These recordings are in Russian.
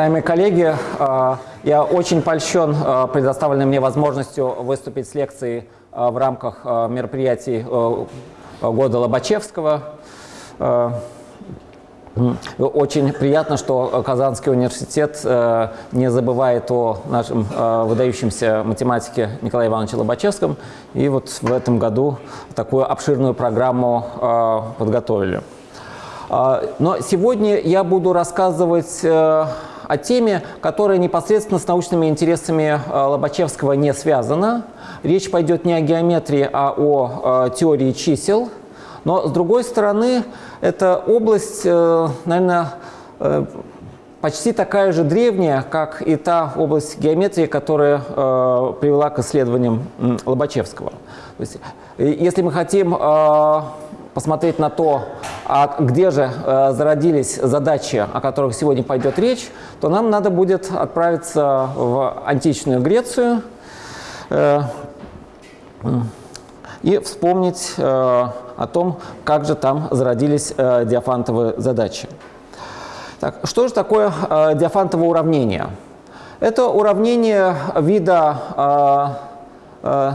Уважаемые коллеги, э, я очень польщен э, предоставленной мне возможностью выступить с лекцией в рамках мероприятий года Лобачевского. Очень приятно, что Казанский университет не забывает о нашем выдающемся математике Николае Ивановиче Лобачевском. И вот в этом году такую обширную программу подготовили. Но сегодня я буду рассказывать о теме, которая непосредственно с научными интересами э, Лобачевского не связана. Речь пойдет не о геометрии, а о э, теории чисел. Но, с другой стороны, это область, э, наверное, почти такая же древняя, как и та область геометрии, которая привела к исследованиям Лобачевского. То есть, если мы хотим посмотреть на то, а где же э, зародились задачи, о которых сегодня пойдет речь, то нам надо будет отправиться в античную Грецию э, и вспомнить э, о том, как же там зародились э, диафантовые задачи. Так, что же такое э, диафантовое уравнение? Это уравнение вида э, э,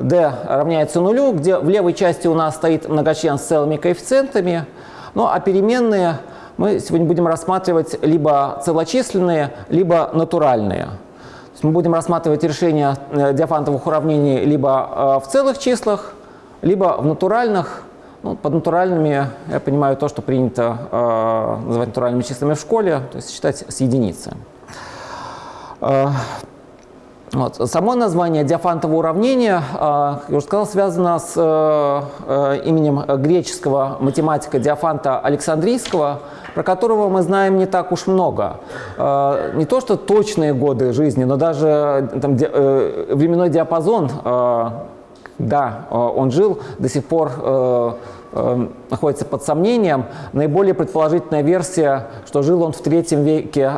d равняется нулю, где в левой части у нас стоит многочлен с целыми коэффициентами, ну а переменные мы сегодня будем рассматривать либо целочисленные, либо натуральные. мы будем рассматривать решения э, диафантовых уравнений либо э, в целых числах, либо в натуральных. Ну, под натуральными я понимаю то, что принято э, называть натуральными числами в школе, то есть считать с единицы. Э, вот. Само название диафантового уравнения, а, как я уже сказал, связано с э, э, именем греческого математика Диафанта Александрийского, про которого мы знаем не так уж много. Э, не то, что точные годы жизни, но даже там, временной диапазон, да, он жил, до сих пор находится под сомнением. Наиболее предположительная версия, что жил он в третьем веке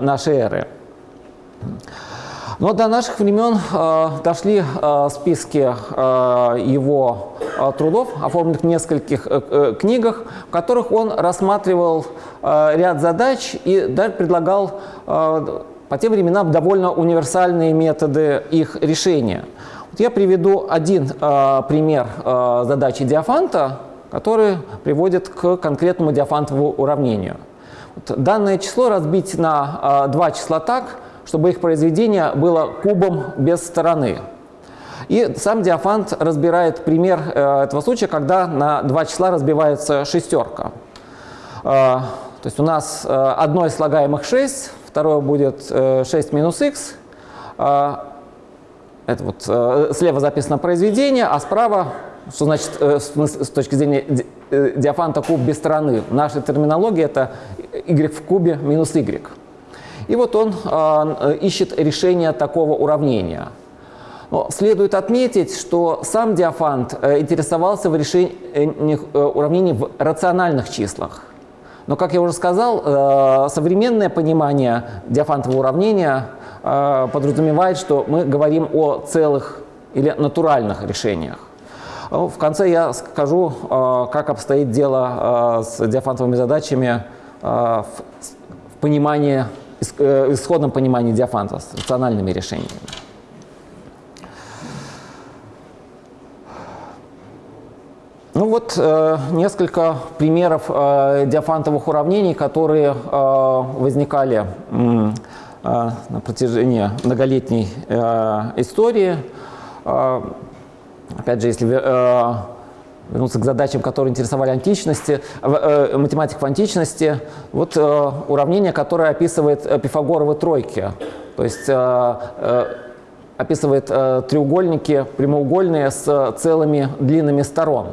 нашей эры. Но до наших времен э, дошли э, списки э, его э, трудов, оформленных в нескольких э, э, книгах, в которых он рассматривал э, ряд задач и даже предлагал э, по тем временам довольно универсальные методы их решения. Вот я приведу один э, пример э, задачи Диафанта, который приводит к конкретному диафантовому уравнению. Вот данное число разбить на э, два числа так – чтобы их произведение было кубом без стороны. И сам Диафант разбирает пример э, этого случая, когда на два числа разбивается шестерка. Э, то есть у нас э, одно из слагаемых 6, второе будет 6 минус х. Это вот слева записано произведение, а справа, что значит с точки зрения диафанта куб без стороны. В нашей терминологии это y в кубе минус y. И вот он э, ищет решение такого уравнения. Но следует отметить, что сам Диафант э, интересовался в решении э, уравнений в рациональных числах. Но, как я уже сказал, современное понимание диафантового уравнения подразумевает, что мы говорим о целых или натуральных решениях. В конце я скажу, как обстоит дело с диафантовыми задачами в понимании исходном понимании диафанта с рациональными решениями. Ну вот э, несколько примеров э, диафантовых уравнений, которые э, возникали э, на протяжении многолетней э, истории. Э, опять же, если э, вернуться к задачам, которые интересовали античности, э, математик в античности, вот э, уравнение, которое описывает э, пифагоровы тройки, то есть описывает треугольники прямоугольные с целыми длинными сторон.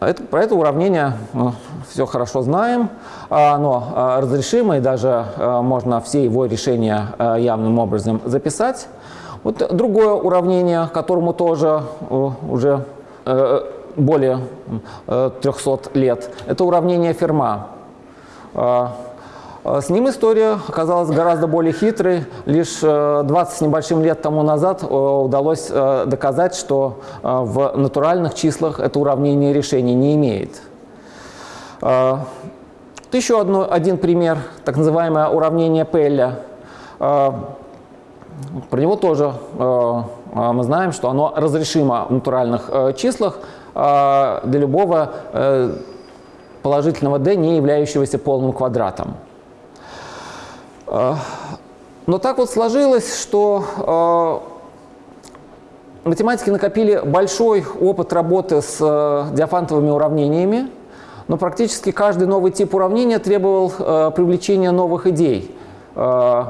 Это, про это уравнение мы все хорошо знаем, оно э, разрешимо, и даже можно все его решения явным образом записать. Вот другое уравнение, которому тоже уже более 300 лет. Это уравнение Ферма. А, а с ним история оказалась гораздо более хитрой. Лишь 20 э, с небольшим лет тому назад э, удалось э, доказать, что в натуральных числах это уравнение решения не имеет. Вот еще одно, один пример, так называемое уравнение Пелля. Про него тоже мы знаем, что оно разрешимо в натуральных числах для любого положительного d, не являющегося полным квадратом. Но так вот сложилось, что математики накопили большой опыт работы с э, диафантовыми уравнениями, но практически каждый новый тип уравнения требовал э, привлечения новых идей. Э,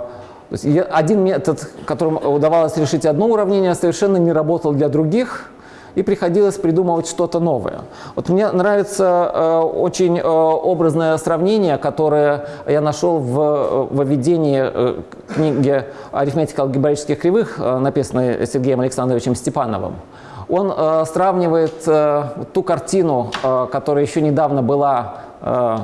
один метод, которым удавалось решить одно уравнение, совершенно не работал для других – и приходилось придумывать что-то новое. Вот мне нравится э, очень э, образное сравнение, которое я нашел в э, введении э, книги «Арифметика алгебраических кривых», э, написанной Сергеем Александровичем Степановым. Он э, сравнивает э, ту картину, э, которая еще недавно была э,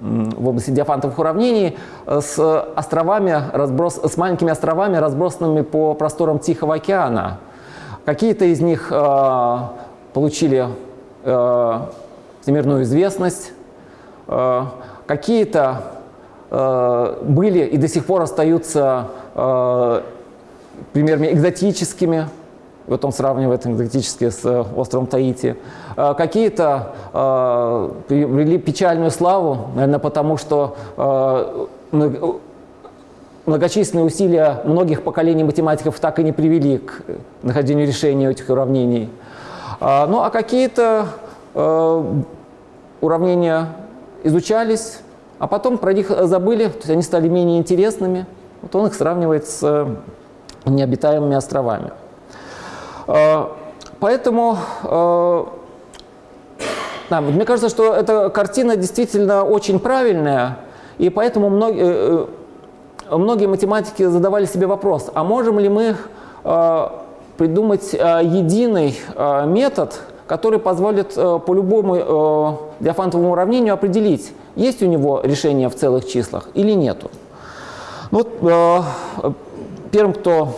в области диафантовых уравнений с островами, разброс, с маленькими островами, разбросанными по просторам Тихого океана. Какие-то из них э, получили э, всемирную известность, э, какие-то э, были и до сих пор остаются э, примерами экзотическими, вот он сравнивает экзотические с э, островом Таити. Э, какие-то э, приобрели печальную славу, наверное, потому что э, многочисленные усилия многих поколений математиков так и не привели к нахождению решения этих уравнений. А, ну а какие-то э, уравнения изучались, а потом про них забыли, то есть они стали менее интересными. Вот он их сравнивает с э, необитаемыми островами. Э, поэтому э, да, мне кажется, что эта картина действительно очень правильная, и поэтому многие э, многие математики задавали себе вопрос, а можем ли мы э, придумать э, единый э, метод, который позволит по любому диафантовому уравнению определить, есть у него решение в целых числах или нету. Ну вот, первым, кто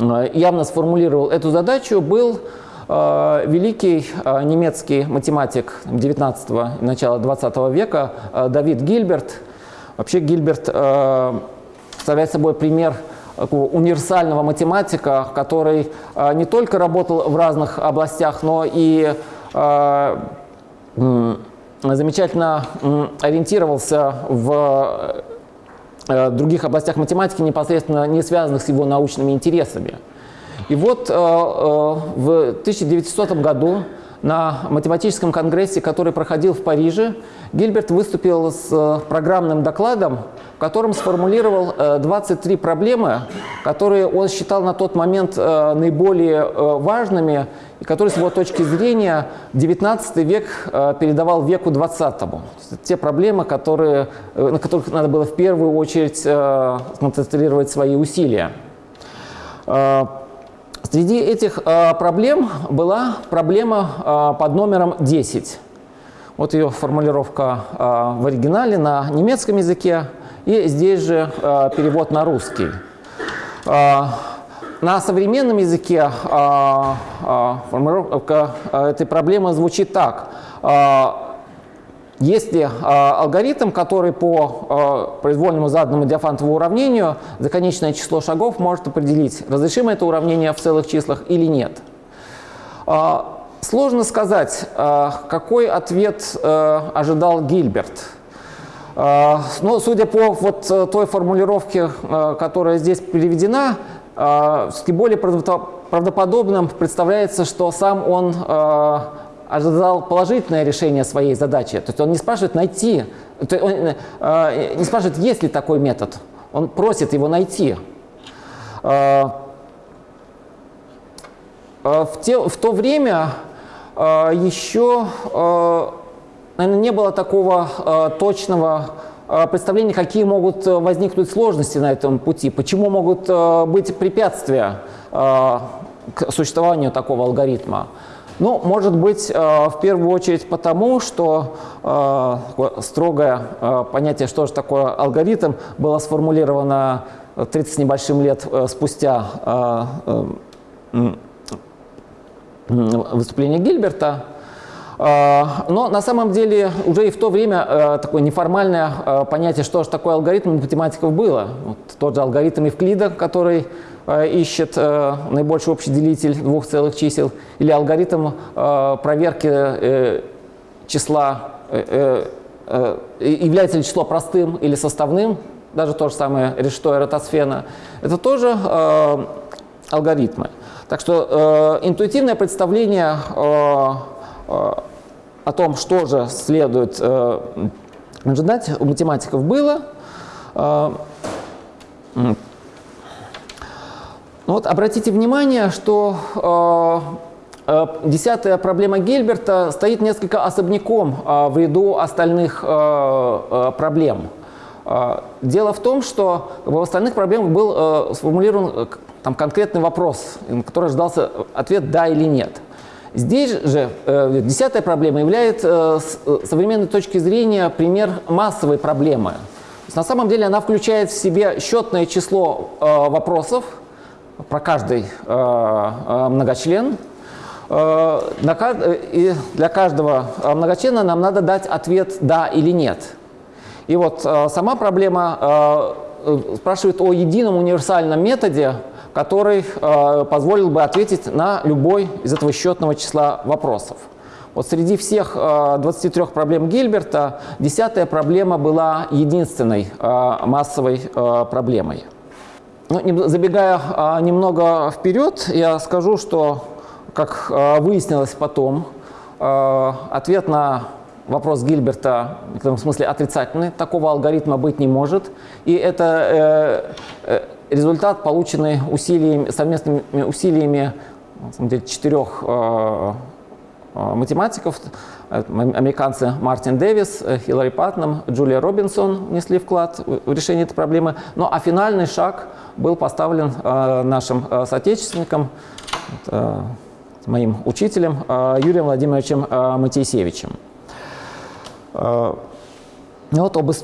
явно сформулировал эту задачу, был великий немецкий математик 19 и начала 20 века Давид Гильберт – Вообще Гильберт э, представляет собой пример универсального математика, который э, не только работал в разных областях, но и э, замечательно ориентировался в других областях математики, непосредственно не связанных с его научными интересами. И вот в 1900 году на математическом конгрессе, который проходил в Париже, Гильберт выступил с э, программным докладом, в котором сформулировал 23 э, проблемы, которые он считал на тот момент э, наиболее важными, и которые, с его точки зрения, 19 век передавал веку 20 -му. Те проблемы, которые, на которых надо было в первую очередь сконцентрировать свои усилия. Среди этих э, проблем была проблема э, под номером 10. Вот ее формулировка э, в оригинале на немецком языке и здесь же перевод на русский. На современном языке формулировка этой проблемы звучит так. Если э, алгоритм, который по э, произвольному заданному диафантовому уравнению за конечное число шагов может определить, разрешимо это уравнение в целых числах или нет. Э, сложно сказать, э, какой ответ э, ожидал Гильберт. Э, но судя по вот той формулировке, э, которая здесь переведена, э, более правдоподобным представляется, что сам он э, ожидал положительное решение своей задачи. То есть он не спрашивает найти, он э, не спрашивает, есть ли такой метод. Он просит его найти. Э, э, в, те, в то время э, еще, э, наверное, не было такого э, точного э, представления, какие могут возникнуть сложности на этом пути, почему могут э, быть препятствия э, к существованию такого алгоритма. Ну, может быть, э, в первую очередь потому, что э, строгое э, понятие, что же такое алгоритм, было сформулировано 30 с небольшим лет спустя выступление Гильберта. Но на самом деле уже и в то время такое неформальное понятие, что же такое алгоритм математиков было. Вот тот же алгоритм Евклида, который ищет наибольший общий делитель двух целых чисел, или алгоритм проверки числа, является ли число простым или составным, даже то же самое решето эротосфена, это тоже алгоритмы. Так что э, интуитивное представление э, э, о том, что же следует э, ожидать, у математиков было. Э, ну вот обратите внимание, что э, э, десятая проблема Гильберта стоит несколько особняком э, в ряду остальных э, э, проблем. Э, дело в том, что в остальных проблемах был сформулирован там конкретный вопрос, на который ждался ответ «да» или «нет». Здесь же э, десятая проблема является с э, современной точки зрения пример массовой проблемы. на самом деле она включает в себе счетное число э, вопросов про каждый э, э, многочлен. Э, и для каждого многочлена нам надо дать ответ «да» или «нет». И вот э, сама проблема э, э, спрашивает о едином универсальном методе, который э, позволил бы ответить на любой из этого счетного числа вопросов. Вот среди всех э, 23 проблем Гильберта десятая проблема была единственной э, массовой э, проблемой. Ну, не, забегая э, немного вперед, я скажу, что, как э, выяснилось потом, э, ответ на вопрос Гильберта в этом смысле отрицательный, такого алгоритма быть не может. И это э, э, результат, полученный усилиями, совместными усилиями деле, четырех э, э, математиков, американцы Мартин Дэвис, Хиллари Патнам, Джулия Робинсон внесли вклад в решение этой проблемы. Ну а финальный шаг был поставлен э, нашим э, соотечественником, э, моим учителем э, Юрием Владимировичем э, Матейсевичем. Э, вот об э,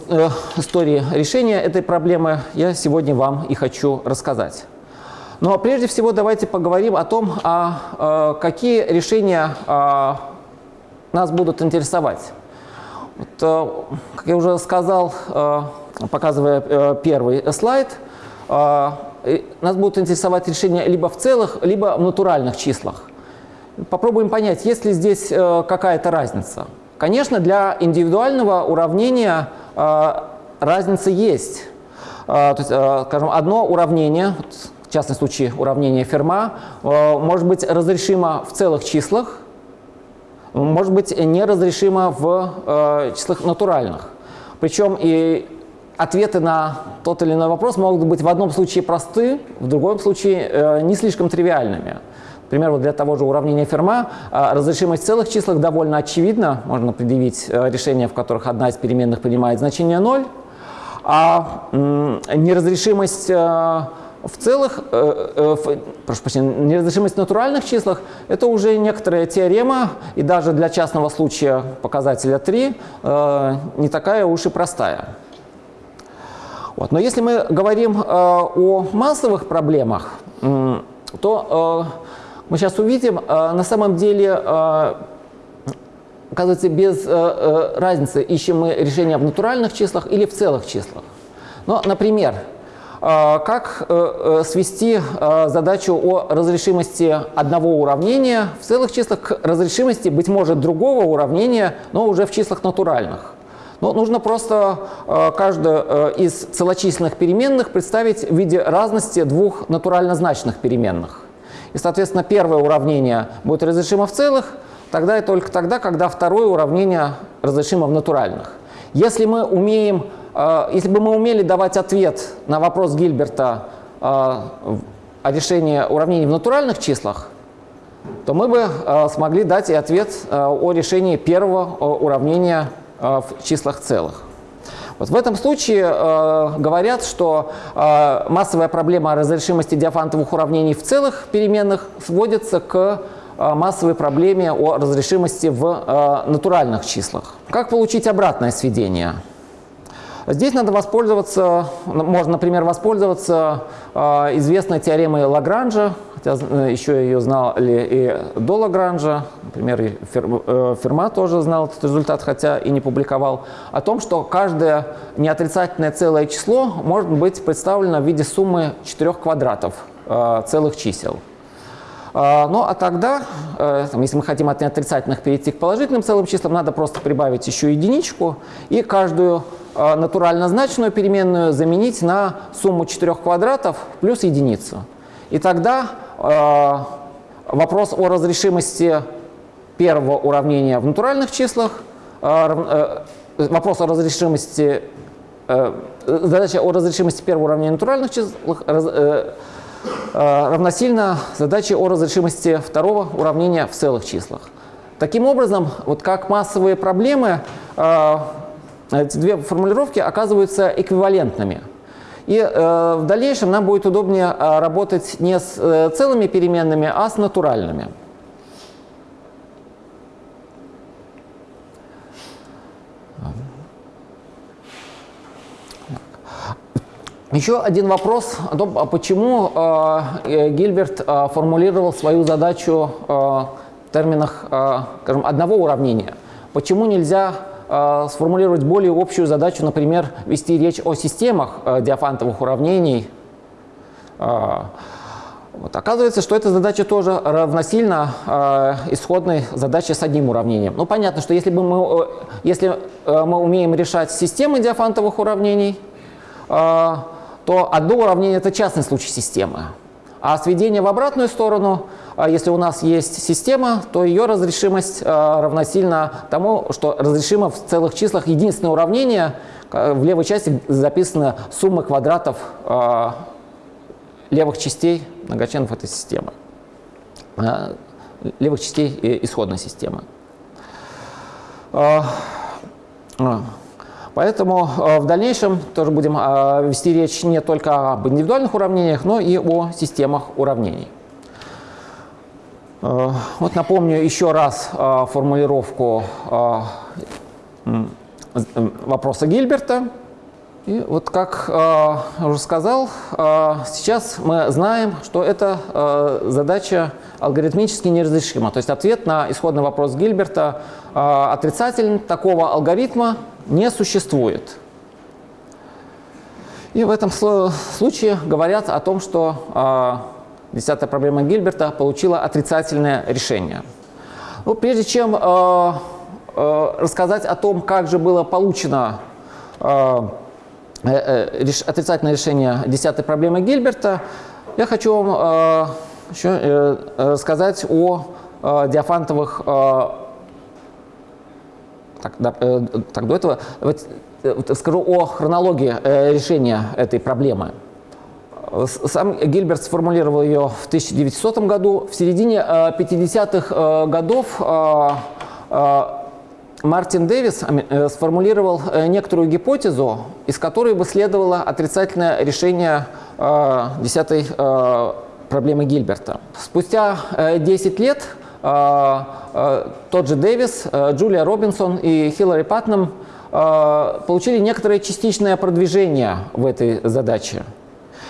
истории решения этой проблемы я сегодня вам и хочу рассказать. Но прежде всего давайте поговорим о том, а, какие решения а, нас будут интересовать. Вот, как я уже сказал, показывая первый слайд, нас будут интересовать решения либо в целых, либо в натуральных числах. Попробуем понять, есть ли здесь какая-то разница. Конечно, для индивидуального уравнения э, разница есть. Э, то есть, э, скажем, одно уравнение, в частном случае уравнение Ферма, может быть разрешимо в целых числах, может быть неразрешимо в числах натуральных. Причем и ответы на тот или иной вопрос могут быть в одном случае просты, в другом случае не слишком тривиальными. Например, вот для того же уравнения Ферма а, разрешимость целых числах довольно очевидна. Можно предъявить э, решения, в которых одна из переменных принимает значение 0, а неразрешимость э, в целых, э, прошу прощения, неразрешимость в натуральных числах – это уже некоторая теорема, и даже для частного случая показателя 3 не такая уж и простая. Вот. Но если мы говорим о массовых проблемах, то мы сейчас увидим, э, на самом деле, э, оказывается, без э, разницы, ищем мы решение в натуральных числах или в целых числах. Но, например, как свести задачу о разрешимости одного уравнения в целых числах к разрешимости, быть может, другого уравнения, но уже в числах натуральных? Но нужно просто каждую из целочисленных переменных представить в виде разности двух натурально значных переменных. И, соответственно, первое уравнение будет разрешимо в целых, тогда и только тогда, когда второе уравнение разрешимо в натуральных. Если мы умеем, э, если бы мы умели давать ответ на вопрос Гильберта э, о решении уравнений в натуральных числах, то мы бы э, смогли дать и ответ о решении первого уравнения в числах целых. Вот в этом случае э, говорят, что э, массовая проблема разрешимости диафантовых уравнений в целых переменных сводится к э, массовой проблеме о разрешимости в э, натуральных числах. Как получить обратное сведение? Здесь надо воспользоваться, можно, например, воспользоваться э, известной теоремой Лагранжа, хотя э, еще ее знали и до Лагранжа, например, э, Ферма тоже знал этот результат, хотя и не публиковал, о том, что каждое неотрицательное целое число может быть представлено в виде суммы четырех квадратов э, целых чисел. А, ну а тогда, э, если мы хотим от неотрицательных перейти к положительным целым числам, надо просто прибавить еще единичку и каждую э, натурально значную переменную заменить на сумму четырех квадратов плюс единицу. И тогда э, вопрос о разрешимости первого уравнения в натуральных числах, вопрос о разрешимости, задача о разрешимости первого уравнения в натуральных числах Э, равносильно задаче о разрешимости второго уравнения в целых числах. Таким образом, вот как массовые проблемы, э, эти две формулировки оказываются эквивалентными. И э, в дальнейшем нам будет удобнее работать не с целыми переменными, а с натуральными. Еще один вопрос о том, а почему э, э, Гильберт э, формулировал свою задачу в терминах скажем, одного уравнения. Почему нельзя сформулировать более общую задачу, например, вести речь о системах э, диафантовых уравнений? Вот. Оказывается, что эта задача тоже равносильна э, исходной задаче с одним уравнением. Ну, понятно, что если, бы мы, э, если э, мы умеем решать системы диафантовых уравнений, э, то одно уравнение – это частный случай системы. А сведение в обратную сторону, а, если у нас есть система, то ее разрешимость а, равносильна тому, что разрешимо в целых числах единственное уравнение, в левой части записана сумма квадратов а, левых частей многочленов этой системы, левых частей исходной системы. Поэтому э, в дальнейшем тоже будем э, вести речь не только об индивидуальных уравнениях, но и о системах уравнений. Э, вот напомню еще раз формулировку вопроса Гильберта. И вот как я уже сказал, сейчас мы знаем, что эта задача алгоритмически неразрешима. То есть ответ на исходный вопрос Гильберта отрицательный такого алгоритма не существует. И в этом случае говорят о том, что э, десятая проблема Гильберта получила отрицательное решение. Ну, прежде чем э, э, рассказать о том, как же было получено э, э, отрицательное решение десятой проблемы Гильберта, я хочу вам э, еще э, рассказать о э, диафантовых э, так, да, э, так до этого э, скажу о хронологии э, решения этой проблемы. Сам Гильберт сформулировал ее в 1900 году. В середине 50-х годов Мартин Дэвис сформулировал некоторую гипотезу, из которой бы следовало отрицательное решение десятой проблемы Гильберта. Спустя 10 лет а, а, тот же Дэвис, а, Джулия Робинсон и Хиллари Патнам получили некоторое частичное продвижение в этой задаче.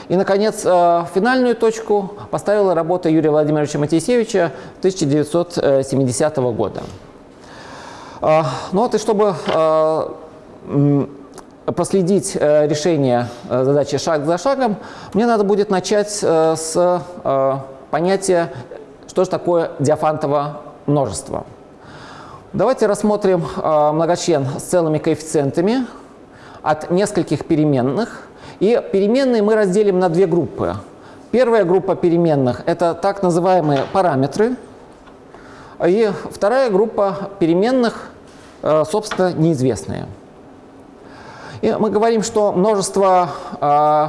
И, наконец, финальную точку поставила работа Юрия Владимировича Матисевича 1970 года. Ну вот и чтобы проследить решение задачи шаг за шагом, мне надо будет начать с понятия что же такое диафантово множество? Давайте рассмотрим э, многочлен с целыми коэффициентами от нескольких переменных. И переменные мы разделим на две группы. Первая группа переменных – это так называемые параметры. И вторая группа переменных, э, собственно, неизвестные. И мы говорим, что множество э,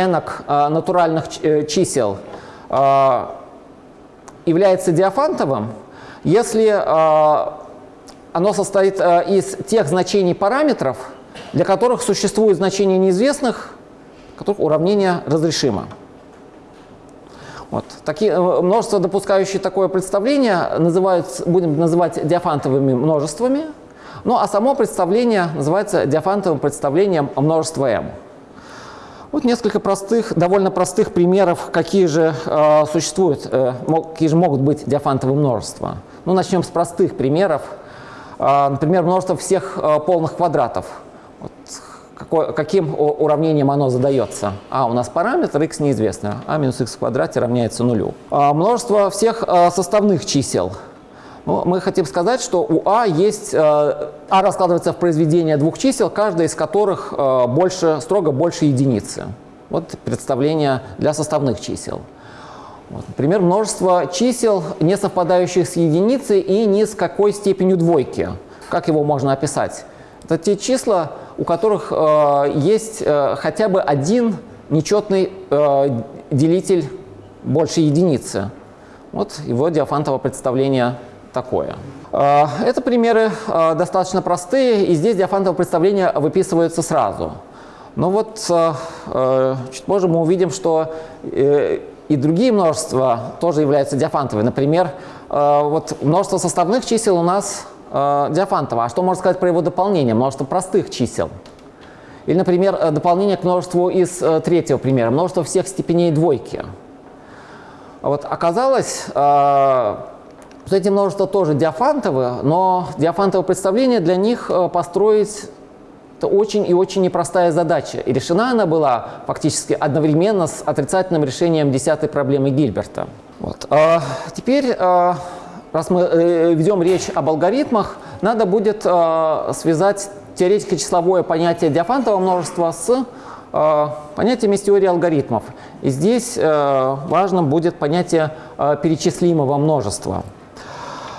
энок э, натуральных чисел является диафантовым, если оно состоит из тех значений параметров, для которых существует значение неизвестных, которых уравнение разрешимо. Вот. Такие, э, множества, допускающие такое представление, называют, будем называть диафантовыми множествами. Ну а само представление называется диафантовым представлением множества m. Вот несколько простых, довольно простых примеров, какие же э, существуют, э, какие же могут быть диафантовые множества. Ну, начнем с простых примеров. Э, например, множество всех э, полных квадратов. Вот, какой, каким уравнением оно задается? А у нас параметр x неизвестно, а минус x в квадрате равняется нулю. Э, множество всех э, составных чисел. Ну, мы хотим сказать, что у А есть, э, А раскладывается в произведение двух чисел, каждое из которых э, больше, строго больше единицы. Вот представление для составных чисел. Вот, например, множество чисел, не совпадающих с единицей и ни с какой степенью двойки. Как его можно описать? Это те числа, у которых э, есть э, хотя бы один нечетный э, делитель больше единицы. Вот его диафантово представление такое. Это примеры достаточно простые, и здесь диафантовое представление выписывается сразу. Но вот чуть позже мы увидим, что и другие множества тоже являются диафантовыми. Например, вот множество составных чисел у нас диафантово. А что можно сказать про его дополнение? Множество простых чисел. Или, например, дополнение к множеству из э, третьего примера. Множество всех степеней двойки. Вот оказалось, вот эти множества тоже диафантовые, но диафантовое представление для них э, построить очень и очень непростая задача. И решена она была фактически одновременно с отрицательным решением десятой проблемы Гильберта. Вот. А теперь, раз мы э, ведем речь об алгоритмах, надо будет а, связать теоретико-числовое понятие диафантового множества с понятием из теории алгоритмов. И здесь важным будет понятие перечислимого множества.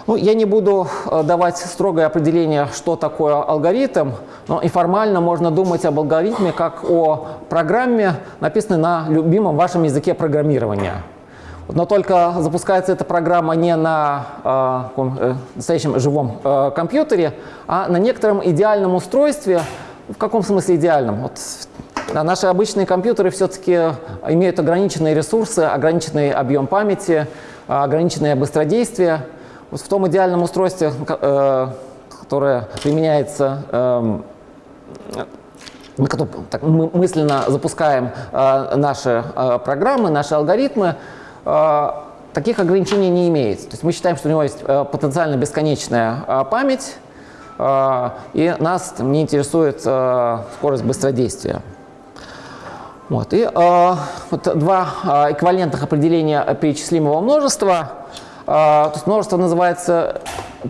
Ну, я не буду э, давать строгое определение, что такое алгоритм, но и формально можно думать об алгоритме как о программе, написанной на любимом вашем языке программирования. Но только запускается эта программа не на э, э, настоящем живом э, компьютере, а на некотором идеальном устройстве. В каком смысле идеальном? Вот, наши обычные компьютеры все-таки имеют ограниченные ресурсы, ограниченный объем памяти, ограниченное быстродействие. Вот в том идеальном устройстве, э, которое применяется, эм, мы мысленно запускаем э, наши э, программы, наши алгоритмы, таких ограничений не имеется. То есть мы считаем, что у него есть потенциально бесконечная память, и нас не интересует скорость быстродействия. Вот. И вот два эквивалентных определения перечислимого множества – то есть множество называется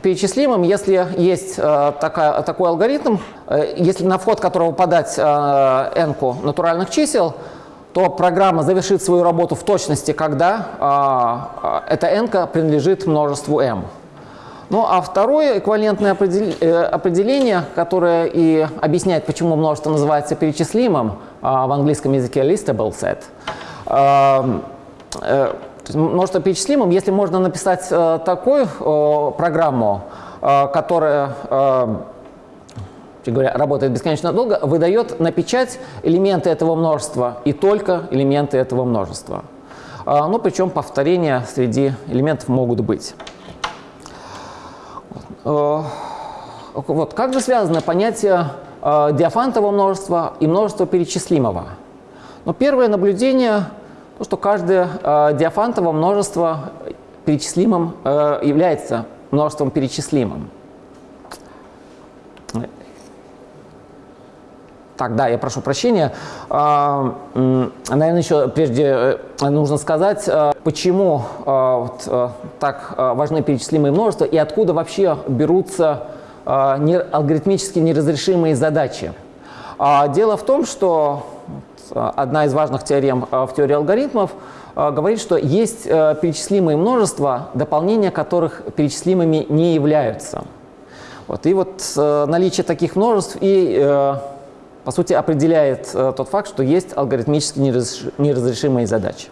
перечислимым, если есть такая, такой алгоритм, э, если на вход которого подать n натуральных чисел, то программа завершит свою работу в точности, когда эта n принадлежит множеству m. Ну а второе эквивалентное э, определение, которое и объясняет, почему множество называется перечислимым, в английском языке listable set, э, множество перечислимым, если можно написать э, такую э, программу, э, которая э, говоря, работает бесконечно долго, выдает на печать элементы этого множества и только элементы этого множества. Э, ну, причем повторения среди элементов могут быть. Э, вот, как же связано понятие э, диафантового множества и множества перечислимого? Ну, первое наблюдение – то, что каждое диафантово множество перечислимым э, является множеством перечислимым. Так, да, я прошу прощения. А, наверное, еще прежде э, нужно сказать, э, почему э, так важны перечислимые множества и откуда вообще берутся алгоритмически неразрешимые задачи. А, дело в том, что одна из важных теорем в теории алгоритмов говорит, что есть перечислимые множества, дополнения которых перечислимыми не являются. Вот. И вот наличие таких множеств и, по сути, определяет тот факт, что есть алгоритмически неразрешимые задачи.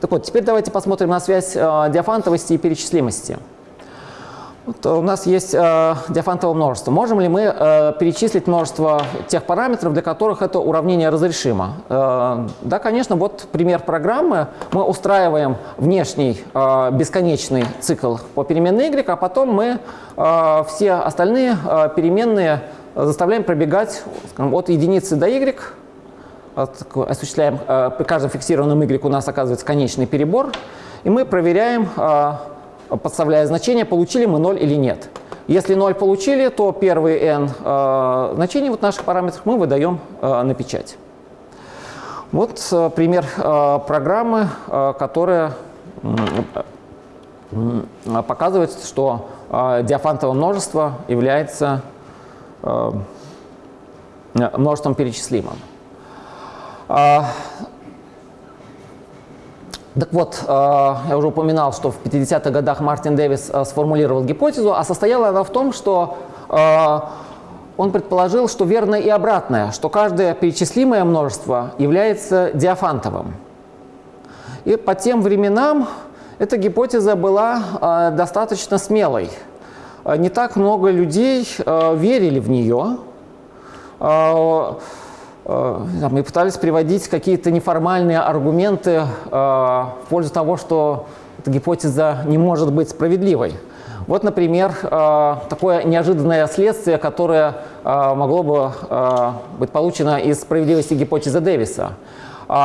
Так вот, теперь давайте посмотрим на связь диафантовости и перечислимости. Вот у нас есть э, диафантовое множество. Можем ли мы э, перечислить множество тех параметров, для которых это уравнение разрешимо? Э, да, конечно, вот пример программы. Мы устраиваем внешний э, бесконечный цикл по переменной y, а потом мы э, все остальные э, переменные заставляем пробегать скажем, от единицы до y, осуществляем, э, при каждом фиксированном y у нас оказывается конечный перебор, и мы проверяем э, подставляя значение, получили мы 0 или нет. Если 0 получили, то первые n э, значений вот наших параметров мы выдаем на печать. Вот пример программы, которая показывает, что диафантовое множество является множеством перечислимым. Э, так вот, э, я уже упоминал, что в 50-х годах Мартин Дэвис э, сформулировал гипотезу, а состояла она в том, что э, он предположил, что верно и обратное, что каждое перечислимое множество является диафантовым. И по тем временам эта гипотеза была достаточно смелой. Не так много людей верили в нее. Э, мы пытались приводить какие-то неформальные аргументы э, в пользу того, что эта гипотеза не может быть справедливой. Вот, например, э, такое неожиданное следствие, которое могло бы быть получено из справедливости гипотезы Дэвиса.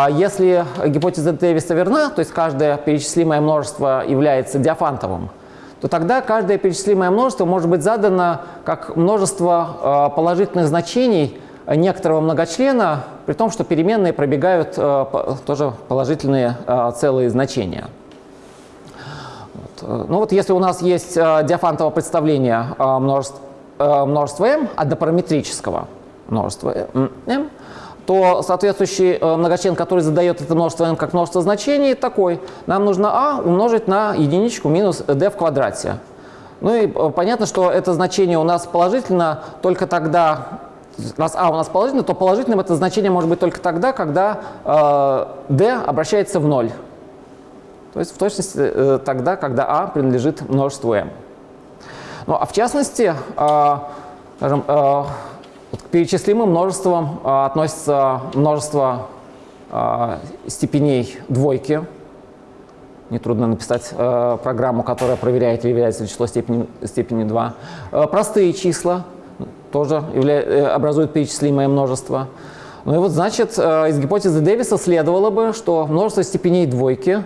Если гипотеза Дэвиса верна, то есть каждое перечислимое множество является диафантовым, то тогда каждое перечислимое множество может быть задано как множество положительных значений некоторого многочлена, при том, что переменные пробегают э, тоже положительные э, целые значения. Ну вот если у нас есть э, диафантовое представление множества, множества m, однопараметрического множества m, то соответствующий многочлен, который задает это множество m как множество значений, такой. Нам нужно a умножить на единичку минус d в квадрате. Ну и понятно, что это значение у нас положительно только тогда, раз а у нас положительно, то положительным это значение может быть только тогда, когда э, d обращается в ноль. То есть в точности э, тогда, когда а принадлежит множеству m. Ну а в частности, э, скажем, э, к перечислимым множествам э, относится множество э, степеней двойки. Нетрудно написать э, программу, которая проверяет, является ли число степени, степени 2. Э, простые числа, тоже явля... Э, образует перечислимое множество. Ну и вот, значит, из гипотезы Дэвиса следовало бы, что множество степеней двойки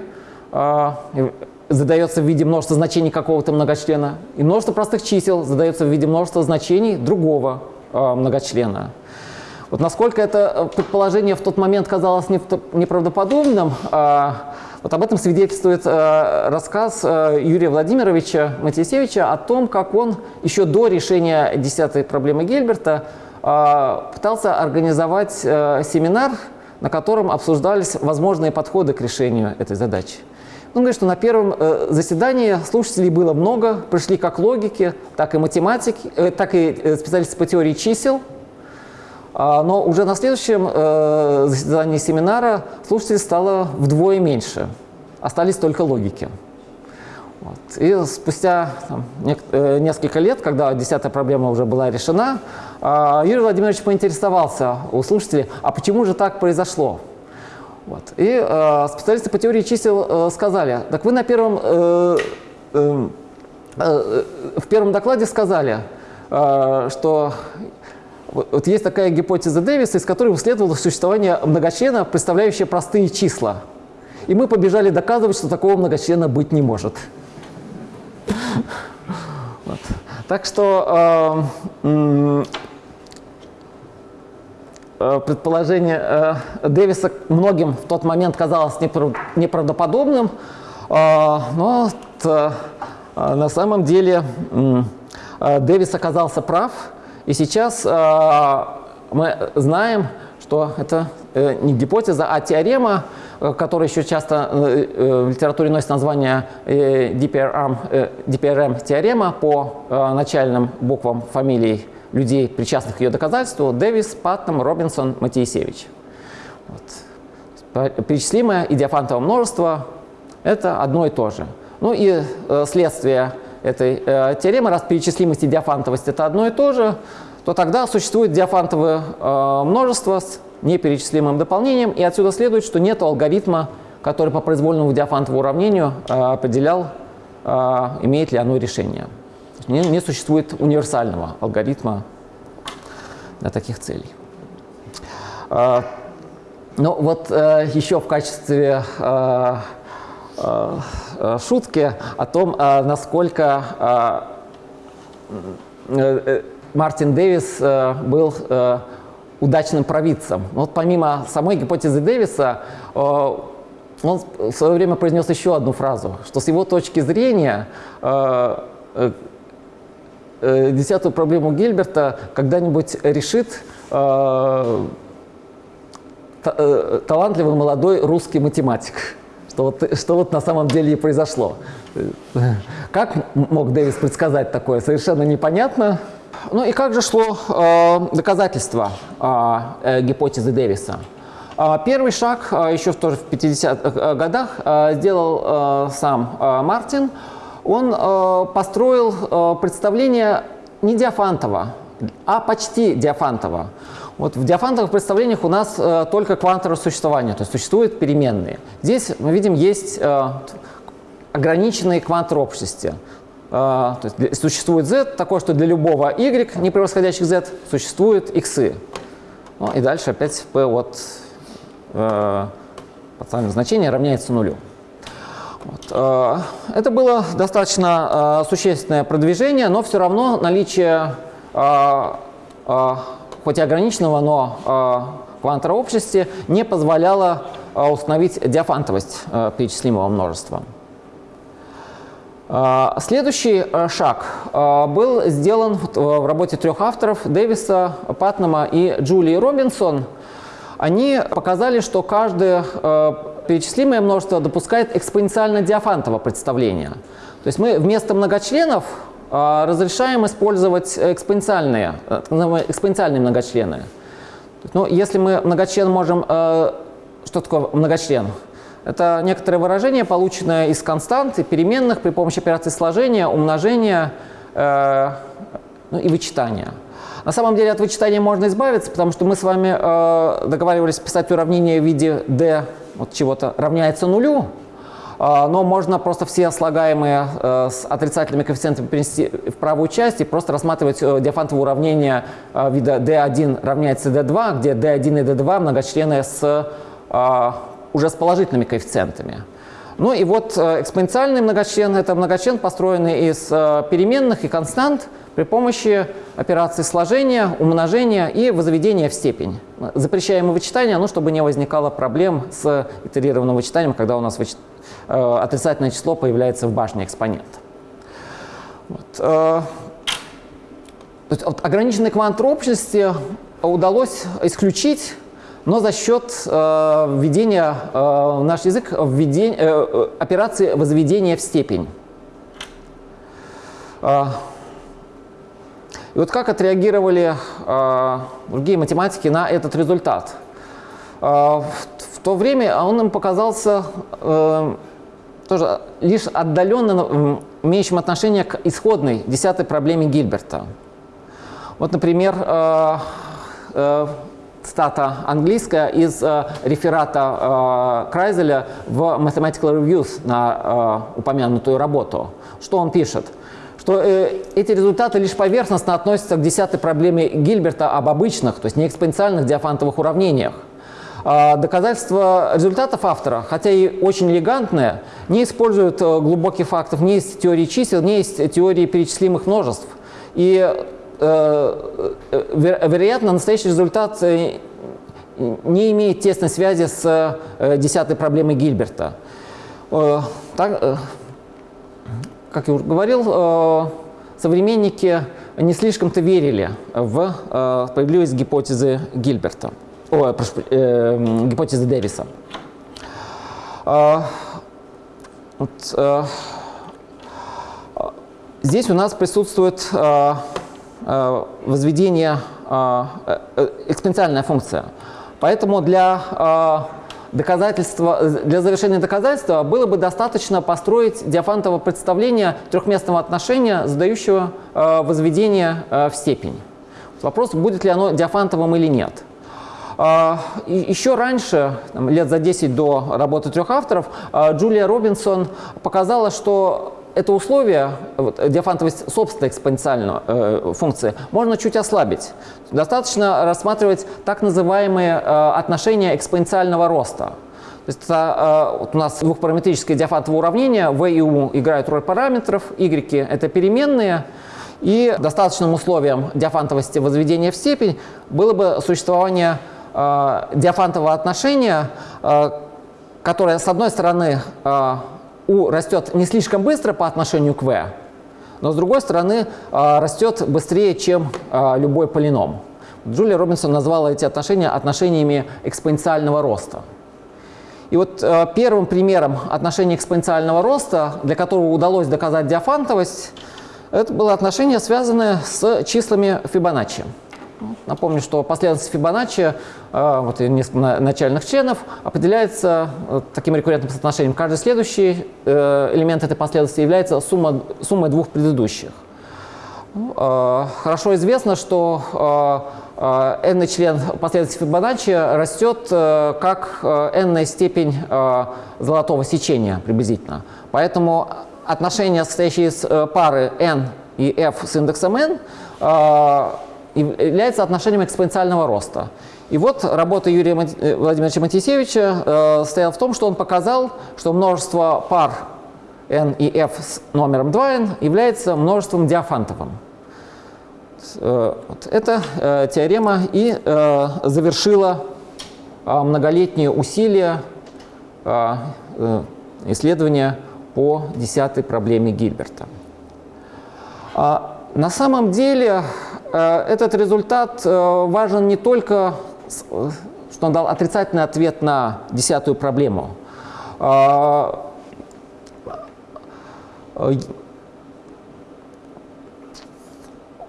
задается в виде множества значений какого-то многочлена, и множество простых чисел задается в виде множества значений другого многочлена. Вот насколько это предположение в тот момент казалось неправдоподобным, вот об этом свидетельствует э, рассказ э, Юрия Владимировича Матисевича о том, как он еще до решения десятой проблемы Гельберта э, пытался организовать э, семинар, на котором обсуждались возможные подходы к решению этой задачи. Он говорит, что на первом э, заседании слушателей было много, пришли как логики, так и математики, э, так и э, специалисты по теории чисел – а, но уже на следующем заседании семинара слушателей стало вдвое меньше. Остались только логики. Вот. И спустя там, несколько лет, когда десятая проблема уже была решена, э, Юрий Владимирович поинтересовался у слушателей, а почему же так произошло? Вот. И э, специалисты по теории чисел э, сказали, так вы на первом, э, э, э, в первом докладе сказали, э, что вот, есть такая гипотеза Дэвиса, из которой следовало существование многочлена, представляющего простые числа. И мы побежали доказывать, что такого многочлена быть не может. Так что э, предположение э, Дэвиса многим в тот момент казалось неправдоподобным, э, но э, на самом деле э, Дэвис оказался прав, и сейчас э, мы знаем, что это э, не гипотеза, а теорема, э, которая еще часто э, э, в литературе носит название э, DPRM, э, DPRM теорема по э, начальным буквам фамилий людей, причастных к ее доказательству, Дэвис, Паттон, Робинсон, Матиесевич. Вот. Перечислимое и диафантовое множество – это одно и то же. Ну и э, следствие этой э, теоремы, раз перечислимость и диафантовость это одно и то же, то тогда существует диафантовое э, множество с неперечислимым дополнением, и отсюда следует, что нет алгоритма, который по произвольному диафантовому уравнению э, определял, э, имеет ли оно решение. Не, не существует универсального алгоритма для таких целей. Э, ну вот э, еще в качестве э, шутки о том, насколько Мартин Дэвис был удачным провидцем. Вот помимо самой гипотезы Дэвиса, он в свое время произнес еще одну фразу, что с его точки зрения десятую проблему Гильберта когда-нибудь решит талантливый молодой русский математик. Что вот, что вот на самом деле и произошло. Как мог Дэвис предсказать такое, совершенно непонятно. Ну и как же шло э, доказательство э, гипотезы Дэвиса? Э, первый шаг э, еще тоже в 50-х годах э, сделал э, сам э, Мартин. Он э, построил э, представление не Диафантова, а почти Диафантова. Вот в диафантовых представлениях у нас э, только квантовое существование, то есть существуют переменные. Здесь мы видим есть ограниченные квантовые общности. То есть существует z, такое, что для любого y, не превосходящих z, существует x. Ну, и дальше опять p от э, подставленного значения равняется нулю. Вот. Э, это было достаточно э, существенное продвижение, но все равно наличие, э, э, хоть и ограниченного, но э, квантовой общности не позволяло э, установить диафантовость э, перечислимого множества. А, следующий э, шаг э, был сделан в работе трех авторов Дэвиса, Патнама и Джулии Робинсон. Они показали, что каждое э, перечислимое множество допускает экспоненциально диафантово представление. То есть мы вместо многочленов разрешаем использовать экспоненциальные, экспоненциальные многочлены. Но если мы многочлен можем... Что такое многочлен? Это некоторое выражение, полученное из констант и переменных при помощи операции сложения, умножения э, ну, и вычитания. На самом деле от вычитания можно избавиться, потому что мы с вами э, договаривались писать уравнение в виде d вот чего-то равняется нулю, э, но можно просто все слагаемые э, с отрицательными коэффициентами перенести в правую часть и просто рассматривать э, диафантовое уравнение э, вида d1 равняется d2, где d1 и d2 многочлены с уже с положительными коэффициентами. Ну и вот экспоненциальный многочлен – это многочлен, построенный из переменных и констант при помощи операции сложения, умножения и возведения в степень. Запрещаем вычитание, ну, чтобы не возникало проблем с итерированным вычитанием, когда у нас вычит... Э, отрицательное число появляется в башне экспонента. Вот. Есть, вот, ограниченной квантовой общности удалось исключить но за счет э, введения э, в наш язык введения, э, э, операции возведения в степень. И вот как отреагировали э, другие математики на этот результат? Э, в, то время он им показался э, тоже лишь отдаленно имеющим отношение к исходной десятой проблеме Гильберта. Вот, например, э, э, цитата английская из э, реферата э, Крайзеля в Mathematical Reviews на э, упомянутую работу. Что он пишет? Что э, эти результаты лишь поверхностно относятся к десятой проблеме Гильберта об обычных, то есть не экспоненциальных диафантовых уравнениях. Э, доказательства результатов автора, хотя и очень элегантные, не используют э, глубоких фактов ни из теории чисел, ни из теории перечислимых множеств. И Э, э, вероятно, настоящий результат э, не имеет тесной связи с десятой проблемой Гильберта. Так, как я уже говорил, современники не слишком-то верили в справедливость гипотезы Гильберта, о, прошу, э, гипотезы Дэвиса. Вот, здесь у нас присутствует Э, возведение э, э, экспоненциальная функция. Поэтому для доказательства, для завершения доказательства было бы достаточно построить диафантово представление трехместного отношения, задающего э, возведение э, в степень. Вопрос, будет ли оно диафантовым или нет. Э, еще раньше, лет за 10 до работы трех авторов, э, Джулия Робинсон показала, что это условие, вот, диафантовость собственной экспоненциальной э, функции, можно чуть ослабить. Достаточно рассматривать так называемые э, отношения экспоненциального роста. То есть это, э, вот у нас двухпараметрическое диафантовое уравнение, v и u играют роль параметров, y – это переменные, и достаточным условием диафантовости возведения в степень было бы существование э, диафантового отношения, э, которое, с одной стороны, э, U растет не слишком быстро по отношению к V, но с другой стороны а, растет быстрее, чем а, любой полином. Джулия Робинсон назвала эти отношения отношениями экспоненциального роста. И вот а, первым примером отношения экспоненциального роста, для которого удалось доказать диафантовость, это было отношение, связанное с числами Фибоначчи. Напомню, что последовательность Фибоначчи, э, вот начальных членов, определяется э, таким рекуррентным соотношением. Каждый следующий э, элемент этой последовательности является сумма, суммой двух предыдущих. Ну, хорошо известно, что n член последовательности Фибоначчи растет как n степень золотого сечения приблизительно. Поэтому отношение, состоящее из пары n и f с индексом n, является отношением экспоненциального роста. И вот работа Юрия э, Владимировича Матисевича э, стояла в том, что он показал, что множество пар n и f с номером 2n является множеством диафантовым. Э, вот эта э, теорема и э, завершила многолетние усилия исследования по десятой проблеме Гильберта. А на самом деле этот результат э, важен не только, э, что он дал отрицательный ответ на десятую проблему.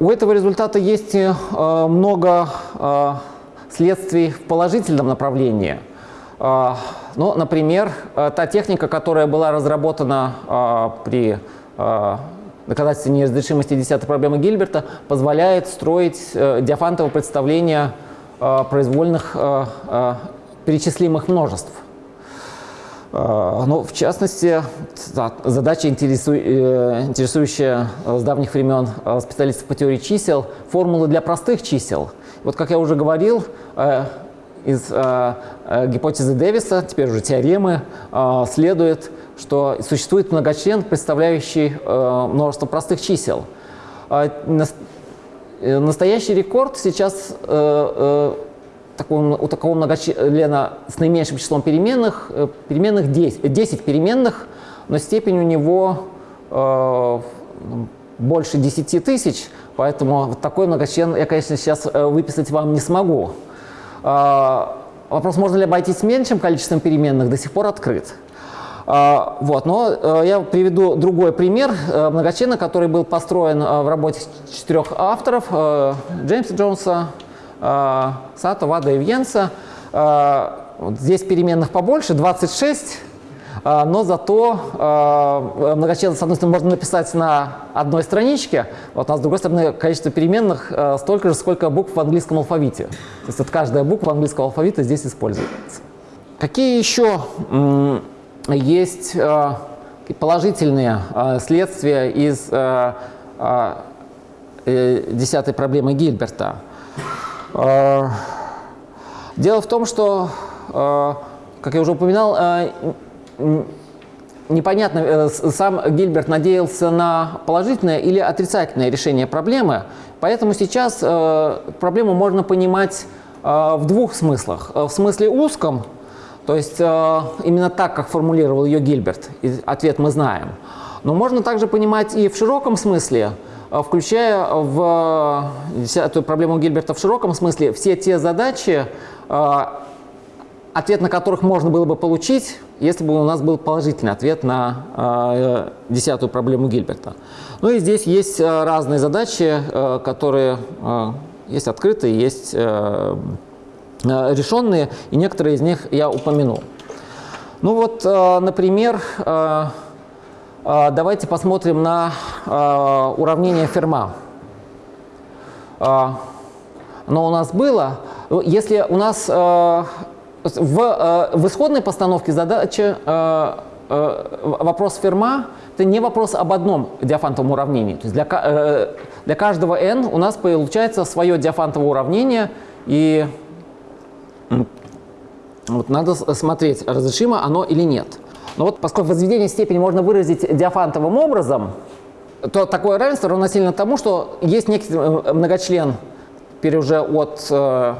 У этого результата есть много следствий в положительном направлении. Ну, например, та техника, которая была разработана при доказательство неразрешимости десятой проблемы Гильберта позволяет строить э, диафантово представление э, произвольных э, э, перечислимых множеств. Э, ну, в частности, да, задача, э, интересующая с давних времен специалистов по теории чисел, формулы для простых чисел. Вот, как я уже говорил, из э, гипотезы Дэвиса, теперь уже теоремы, э, следует, что существует многочлен, представляющий э, множество простых чисел. А, э, настоящий рекорд сейчас э, у такого многочлена с наименьшим числом переменных, переменных 10, 10 переменных, но степень у него больше 10 тысяч, поэтому вот такой многочлен я, конечно, сейчас выписать вам не смогу. А, вопрос, можно ли обойтись меньшим количеством переменных, до сих пор открыт. А, вот, но э, я приведу другой пример э, многочлена, который был построен э, в работе четырех авторов, Джеймса Джонса, Сато, Вада и Вьенса. Здесь переменных побольше, 26, но зато многочлен, с одной стороны, можно написать на одной страничке, вот, а с другой стороны, количество переменных столько же, сколько букв в английском алфавите. То есть вот каждая буква английского алфавита здесь используется. Какие еще есть э, положительные э, следствия из э, десятой проблемы Гильберта. Дело в том, что, как я уже упоминал, непонятно, сам Гильберт надеялся на положительное или отрицательное решение проблемы, поэтому сейчас проблему можно понимать в двух смыслах. В смысле узком, то есть э, именно так, как формулировал ее Гильберт, ответ мы знаем. Но можно также понимать и в широком смысле, э, включая в эту проблему Гильберта в широком смысле все те задачи, э, ответ на которых можно было бы получить, если бы у нас был положительный ответ на десятую проблему Гильберта. Ну и здесь есть разные задачи, которые есть открытые, есть э, решенные, и некоторые из них я упомянул. Ну вот, э, например, э, э, давайте посмотрим на э, уравнение Ферма. Э, оно у нас было. Если у нас э, в, э, в исходной постановке задачи э, э, вопрос Ферма – это не вопрос об одном диафантовом уравнении. То есть для, э, для каждого n у нас получается свое диафантовое уравнение, и вот надо смотреть, разрешимо оно или нет. Но вот поскольку возведение степени можно выразить диафантовым образом, то такое равенство равносильно тому, что есть некий э, многочлен теперь уже от э,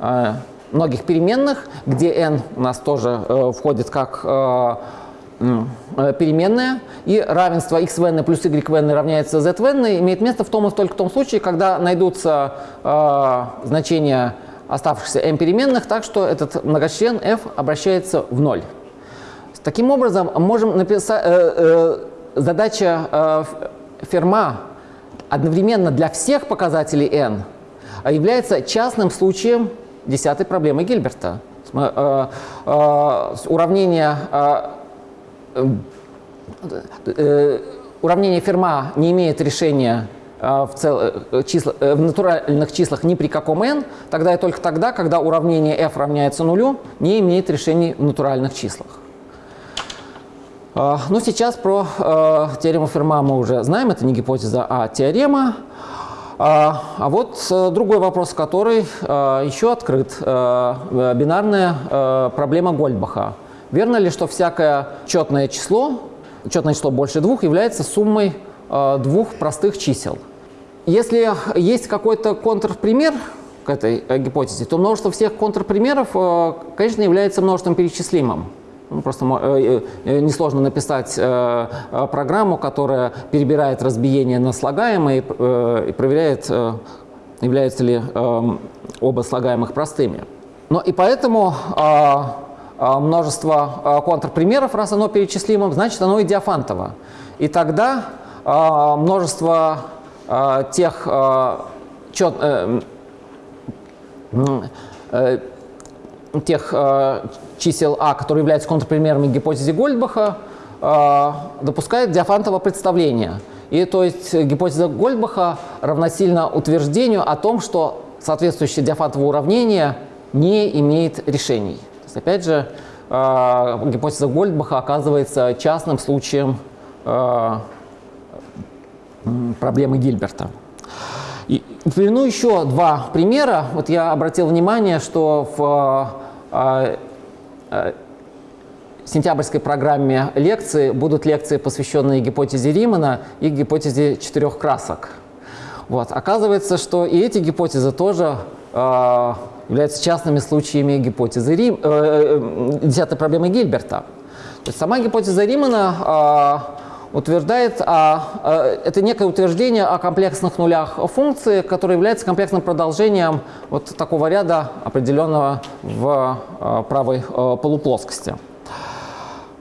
э, многих переменных, где n у нас тоже э, входит как э, э, переменная, и равенство x в n плюс y в n равняется z в n имеет место в том и только в том случае, когда найдутся э, значения оставшихся m переменных, так что этот многочлен f обращается в ноль. Таким образом, можем написать, э, э, задача э, Ферма одновременно для всех показателей n – является частным случаем десятой проблемы Гильберта. Э, э, уравнение, э, уравнение Ферма не имеет решения в, цел, числа, в натуральных числах ни при каком n, тогда и только тогда, когда уравнение f равняется нулю, не имеет решений в натуральных числах. Ну, сейчас про теорему Ферма мы уже знаем, это не гипотеза, а теорема. А, а вот э, другой вопрос, который э, еще открыт. Э, бинарная проблема Гольдбаха. Верно ли, что всякое четное число, четное число больше двух, является суммой двух простых чисел? Если есть какой-то контрпример к этой гипотезе, то множество всех контрпримеров, конечно, является множеством перечислимым. Ну, просто э, э, несложно написать э, программу, которая перебирает разбиение на слагаемые и проверяет, являются ли оба слагаемых простыми. Но и поэтому множество контрпримеров, раз оно перечислимо, значит оно и диафантово. И тогда множество тех чет, тех э, чисел А, которые являются контрпримерами гипотезы Гольдбаха, э, допускает диафантово представление. И то есть гипотеза Гольдбаха равносильно утверждению о том, что соответствующее диафантовое уравнение не имеет решений. То есть, опять же, э, гипотеза Гольдбаха оказывается частным случаем э, проблемы Гильберта. И приведу еще два примера. Вот я обратил внимание, что в э, э, сентябрьской программе лекции будут лекции, посвященные гипотезе Римана и гипотезе четырех красок. Вот. Оказывается, что и эти гипотезы тоже э, являются частными случаями гипотезы Рим, э, э, десятой проблемы Гильберта. То есть сама гипотеза Римана утверждает, а, это некое утверждение о комплексных нулях функции, которое является комплексным продолжением вот такого ряда, определенного в а, правой а, полуплоскости.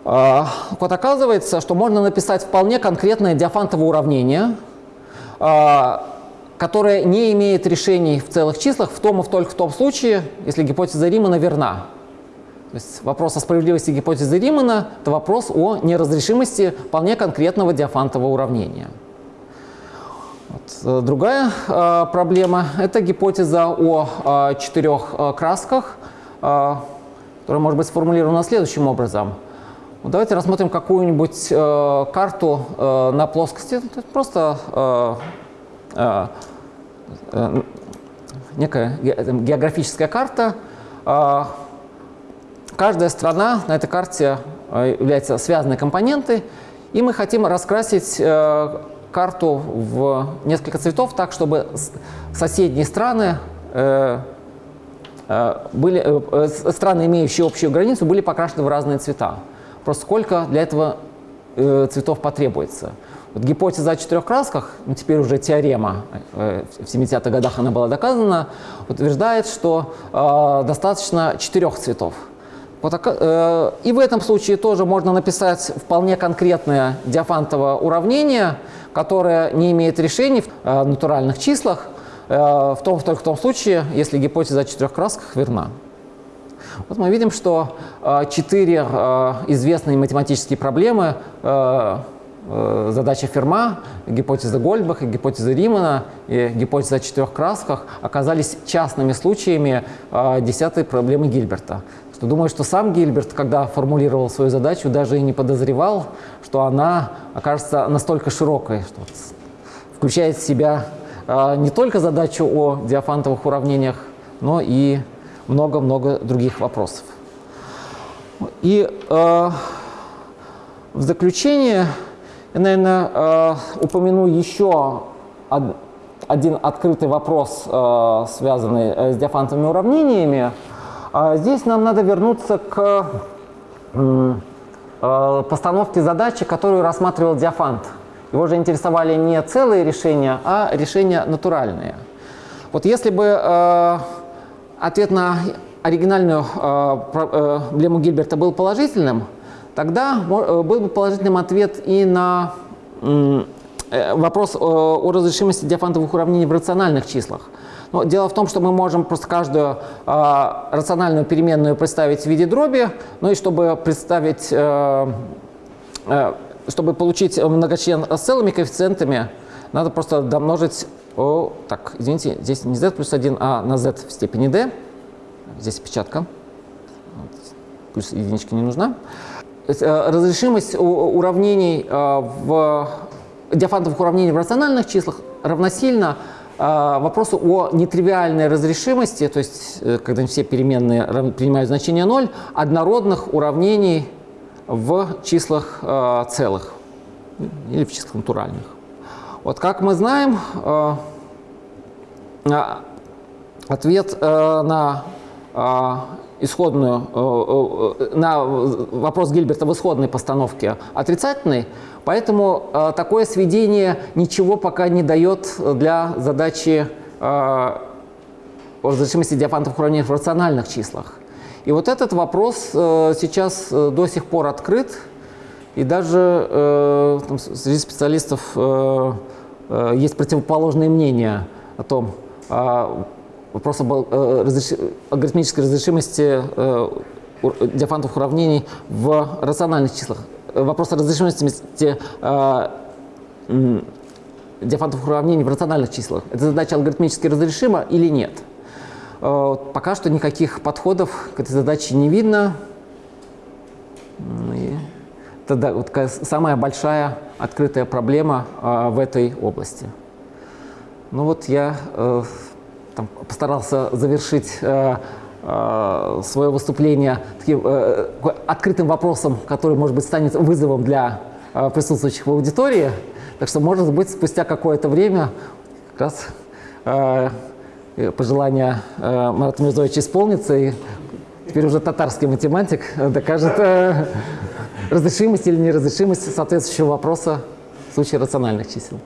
Вот оказывается, что можно написать вполне конкретное диафантовое уравнение, которое не имеет решений в целых числах в том и в только в том случае, если гипотеза Римана верна. То есть вопрос о справедливости гипотезы Римана – это вопрос о неразрешимости вполне конкретного диафантового уравнения. Вот. Э, другая э, проблема – это гипотеза о э, четырех э, красках, э, которая может быть сформулирована следующим образом. Вот давайте рассмотрим какую-нибудь э, карту э, на плоскости. Просто э, э, э, некая географическая карта, э, каждая страна на этой карте э, является связанной компонентой, и мы хотим раскрасить э, карту в несколько цветов так, чтобы соседние страны э, были, страны, имеющие общую границу, были покрашены в разные цвета. Просто сколько для этого цветов потребуется. Вот гипотеза о четырех красках, ну, теперь уже теорема, в 70-х годах она была доказана, утверждает, что э, достаточно четырех цветов. Э, и в этом случае тоже можно написать вполне конкретное диафантовое уравнение, которое не имеет решений в э, натуральных числах, в том, только в том случае, если гипотеза о четырех красках верна. Вот мы видим, что четыре известные математические проблемы Э, задача Ферма, гипотеза Гольдбаха, гипотеза Римана и гипотеза о четырех красках оказались частными случаями э, десятой проблемы Гильберта. Думаю, что сам Гильберт, когда формулировал свою задачу, даже и не подозревал, что она окажется настолько широкой, что включает в себя э, не только задачу о диафантовых уравнениях, но и много-много других вопросов. И э, в заключение я, наверное, э, упомяну еще один открытый вопрос, э, связанный с диафантовыми уравнениями. А здесь нам надо вернуться к постановке задачи, которую рассматривал диафант. Его же интересовали не целые решения, а решения натуральные. Вот если бы ответ на оригинальную проблему Гильберта был положительным, тогда э, был бы положительным ответ и на э, вопрос о разрешимости диафантовых уравнений в рациональных числах. Но дело в том, что мы можем просто каждую э, рациональную переменную представить в виде дроби, ну и чтобы представить, э, э, чтобы получить многочлен с целыми коэффициентами, надо просто домножить, о, так, извините, здесь не z плюс 1, а на z в степени d, здесь печатка, плюс единичка не нужна. Э, разрешимость уравнений э, в диафантовых уравнений в рациональных числах равносильно вопросу о нетривиальной разрешимости, то есть когда все переменные принимают значение 0, однородных уравнений в числах целых или в числах натуральных. Вот как мы знаем, ответ на исходную, э, э, на вопрос Гильберта в исходной постановке отрицательный, поэтому э, такое сведение ничего пока не дает для задачи разрешимости диафантовых уравнений в рациональных числах. И вот этот вопрос сейчас до сих пор открыт, и даже там, среди специалистов есть противоположные мнения о том, вопрос об э, разреш... алгоритмической разрешимости э, диафантовых уравнений в рациональных числах. Вопрос о разрешимости э, диафантовых уравнений в рациональных числах. Эта задача алгоритмически разрешима или нет? Пока что никаких подходов к этой задаче не видно. И это вот самая большая открытая проблема в этой области. Ну вот я там, постарался завершить э, э, свое выступление таким э, открытым вопросом, который, может быть, станет вызовом для э, присутствующих в аудитории. Так что, может быть, спустя какое-то время как раз э, пожелание э, Марата Мирзовича исполнится, и теперь уже татарский математик докажет э, разрешимость или неразрешимость соответствующего вопроса в случае рациональных чисел.